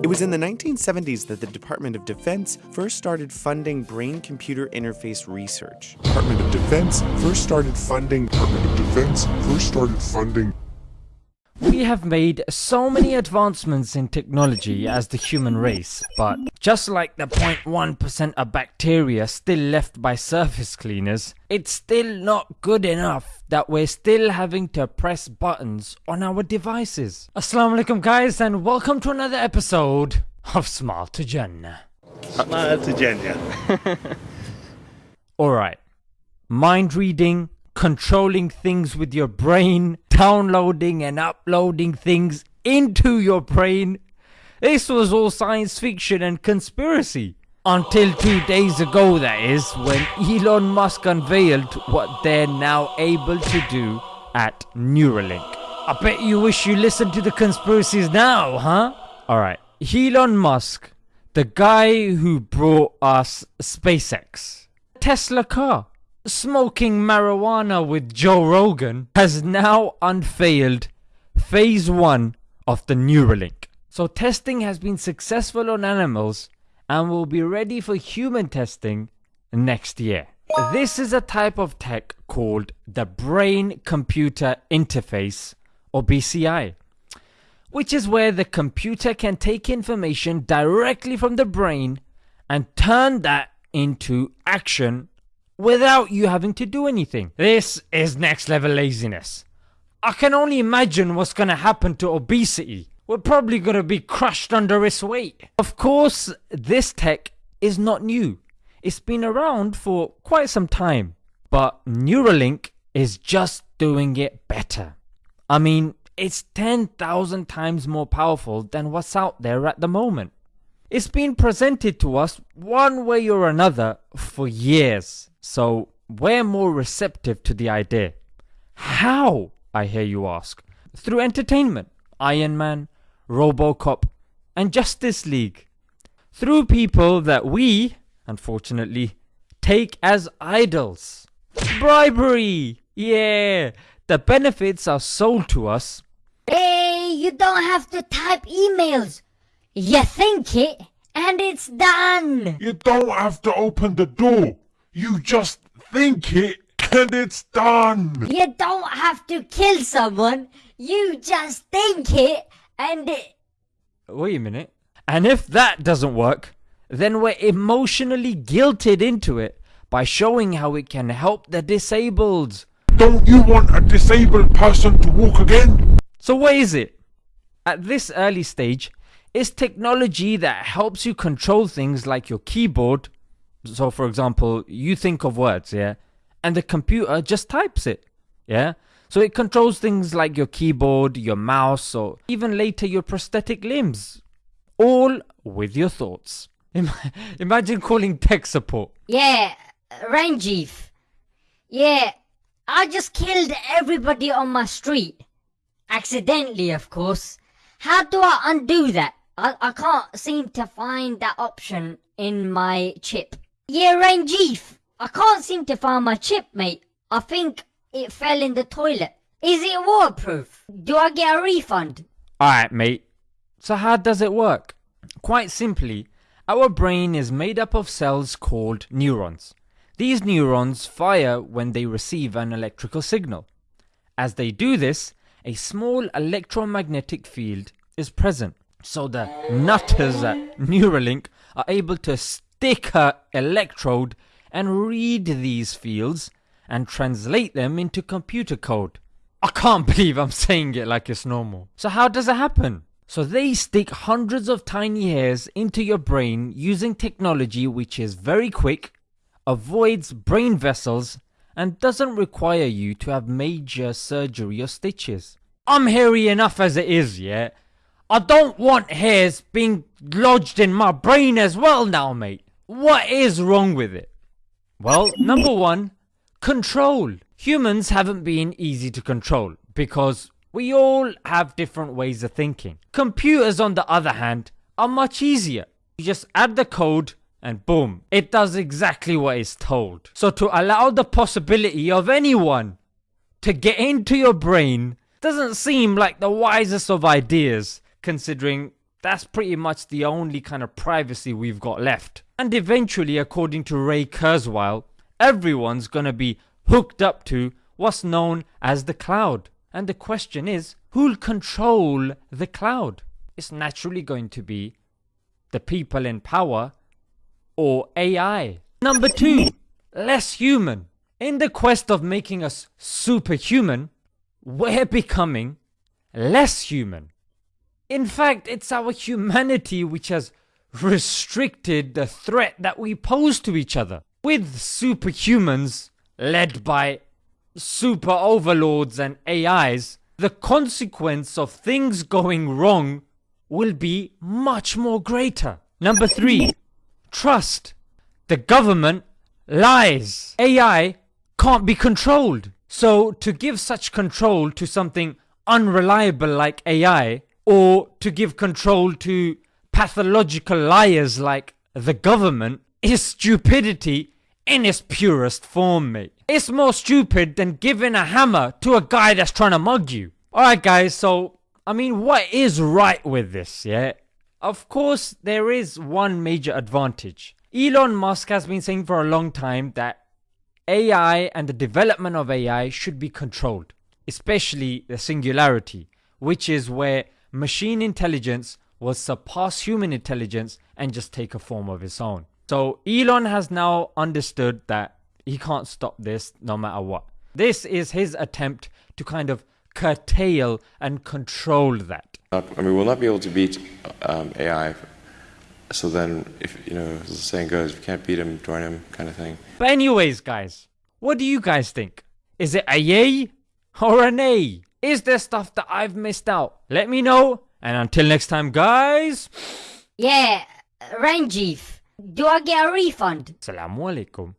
It was in the 1970s that the Department of Defense first started funding brain computer interface research. Department of Defense first started funding Department of Defense first started funding We have made so many advancements in technology as the human race, but just like the 0.1% of bacteria still left by surface cleaners, it's still not good enough that we're still having to press buttons on our devices. Assalamu alaikum guys and welcome to another episode of Smile to Jannah. Smile to Jenya. Alright, mind reading, controlling things with your brain, downloading and uploading things into your brain. This was all science fiction and conspiracy. Until two days ago, that is, when Elon Musk unveiled what they're now able to do at Neuralink. I bet you wish you listened to the conspiracies now, huh? Alright, Elon Musk, the guy who brought us SpaceX, Tesla car, smoking marijuana with Joe Rogan has now unveiled phase 1 of the Neuralink. So testing has been successful on animals and will be ready for human testing next year. This is a type of tech called the Brain Computer Interface or BCI, which is where the computer can take information directly from the brain and turn that into action without you having to do anything. This is next level laziness. I can only imagine what's gonna happen to obesity. We're probably gonna be crushed under its weight. Of course, this tech is not new. It's been around for quite some time. But Neuralink is just doing it better. I mean, it's 10,000 times more powerful than what's out there at the moment. It's been presented to us one way or another for years, so we're more receptive to the idea. How, I hear you ask? Through entertainment, Iron Man, Robocop, and Justice League. Through people that we, unfortunately, take as idols. Bribery! Yeah, the benefits are sold to us. Hey, you don't have to type emails. You think it, and it's done. You don't have to open the door. You just think it and it's done. You don't have to kill someone. You just think it, and it. Wait a minute. And if that doesn't work, then we're emotionally guilted into it by showing how it can help the disabled. Don't you want a disabled person to walk again? So what is it? At this early stage, it's technology that helps you control things like your keyboard. So for example, you think of words, yeah, and the computer just types it, yeah? So it controls things like your keyboard, your mouse, or even later your prosthetic limbs. All with your thoughts. Imagine calling tech support. Yeah, Ranjiv. Yeah, I just killed everybody on my street. Accidentally, of course. How do I undo that? I, I can't seem to find that option in my chip. Yeah, Ranjiv. I can't seem to find my chip, mate. I think it fell in the toilet. Is it waterproof? Do I get a refund? Alright, mate. So, how does it work? Quite simply, our brain is made up of cells called neurons. These neurons fire when they receive an electrical signal. As they do this, a small electromagnetic field is present. So, the nutters at Neuralink are able to a electrode and read these fields and translate them into computer code. I can't believe I'm saying it like it's normal. So how does it happen? So they stick hundreds of tiny hairs into your brain using technology which is very quick, avoids brain vessels and doesn't require you to have major surgery or stitches. I'm hairy enough as it is, yeah? I don't want hairs being lodged in my brain as well now, mate. What is wrong with it? Well, number one, control. Humans haven't been easy to control because we all have different ways of thinking. Computers, on the other hand, are much easier. You just add the code and boom, it does exactly what it's told. So, to allow the possibility of anyone to get into your brain doesn't seem like the wisest of ideas considering that's pretty much the only kind of privacy we've got left. And eventually, according to Ray Kurzweil, everyone's gonna be hooked up to what's known as the cloud. And the question is, who'll control the cloud? It's naturally going to be the people in power or AI. Number two, less human. In the quest of making us superhuman, we're becoming less human. In fact, it's our humanity which has restricted the threat that we pose to each other. With superhumans led by super overlords and AIs, the consequence of things going wrong will be much more greater. Number three, trust. The government lies. AI can't be controlled. So to give such control to something unreliable like AI, or to give control to pathological liars like the government, is stupidity in its purest form, mate. It's more stupid than giving a hammer to a guy that's trying to mug you. Alright guys, so, I mean, what is right with this, yeah? Of course, there is one major advantage. Elon Musk has been saying for a long time that AI and the development of AI should be controlled, especially the singularity, which is where machine intelligence will surpass human intelligence and just take a form of its own. So Elon has now understood that he can't stop this no matter what. This is his attempt to kind of curtail and control that. I mean, we'll not be able to beat um, AI. So then, if you know, as the saying goes, if you can't beat him, join him, kind of thing. But anyways, guys, what do you guys think? Is it a yay or a nay? Is there stuff that I've missed out? Let me know. And until next time, guys. Yeah, Ranjiv, do I get a refund? Assalamu alaikum.